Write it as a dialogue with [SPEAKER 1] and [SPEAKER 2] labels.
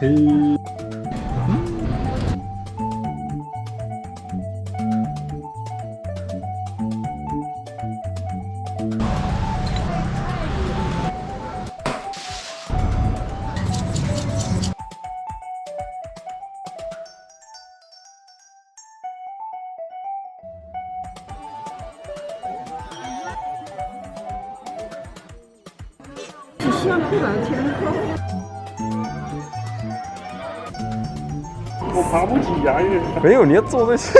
[SPEAKER 1] 嘿。
[SPEAKER 2] 像不了天空。
[SPEAKER 1] 我爬不起，呀
[SPEAKER 3] 没有你要坐那些。